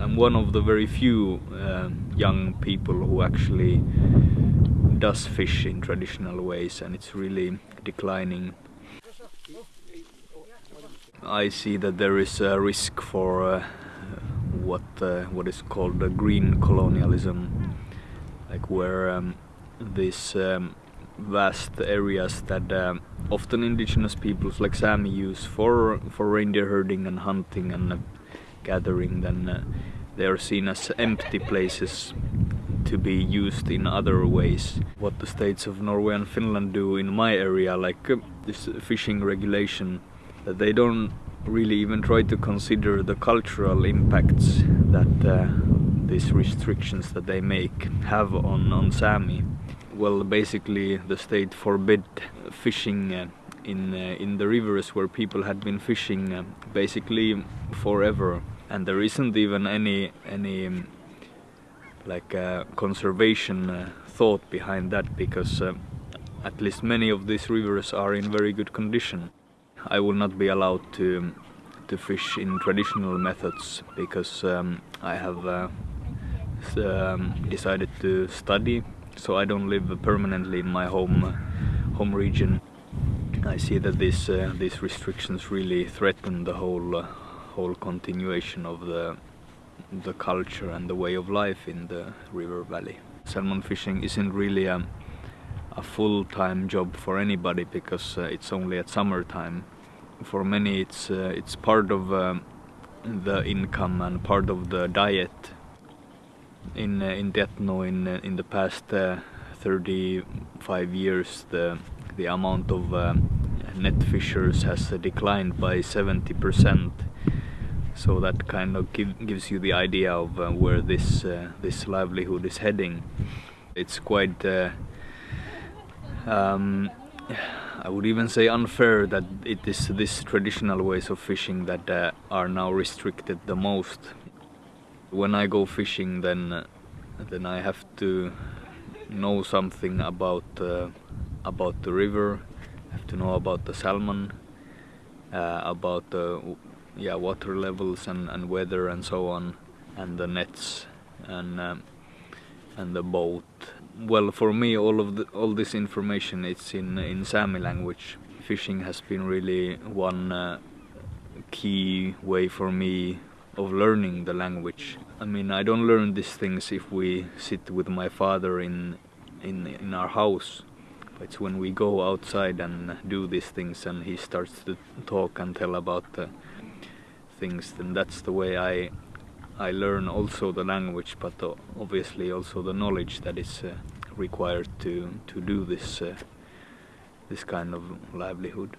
I'm one of the very few uh, young people who actually does fish in traditional ways and it's really declining. I see that there is a risk for uh, what uh, what is called the green colonialism, like where um, these um, vast areas that um, often indigenous peoples like Sami use for for reindeer herding and hunting and gathering, then uh, they are seen as empty places to be used in other ways. What the states of Norway and Finland do in my area, like uh, this fishing regulation, that they don't really even try to consider the cultural impacts that uh, these restrictions that they make have on, on Sami. Well, basically, the state forbid fishing uh, in uh, in the rivers where people had been fishing uh, basically forever, and there isn't even any any um, like uh, conservation uh, thought behind that because uh, at least many of these rivers are in very good condition. I will not be allowed to to fish in traditional methods because um, I have uh, um, decided to study, so I don't live permanently in my home home region. I see that these uh, these restrictions really threaten the whole uh, whole continuation of the the culture and the way of life in the river valley. Salmon fishing isn't really a, a full-time job for anybody because uh, it's only at summertime. For many it's uh, it's part of um, the income and part of the diet. In uh, in Deatnu in uh, in the past uh, 35 years the the amount of uh, net fishers has declined by 70 percent so that kind of give, gives you the idea of uh, where this uh, this livelihood is heading. It's quite, uh, um, I would even say unfair that it is this traditional ways of fishing that uh, are now restricted the most. When I go fishing, then then I have to know something about uh, about the river, have to know about the salmon, about the yeah water levels and, and weather and so on and the nets and um, and the boat. Well for me all of the, all this information it's in in Sami language. Fishing has been really one uh, key way for me of learning the language. I mean I don't learn these things if we sit with my father in in in our house it's when we go outside and do these things and he starts to talk and tell about the things, then that's the way I I learn also the language, but obviously also the knowledge that is uh, required to to do this uh, this kind of livelihood.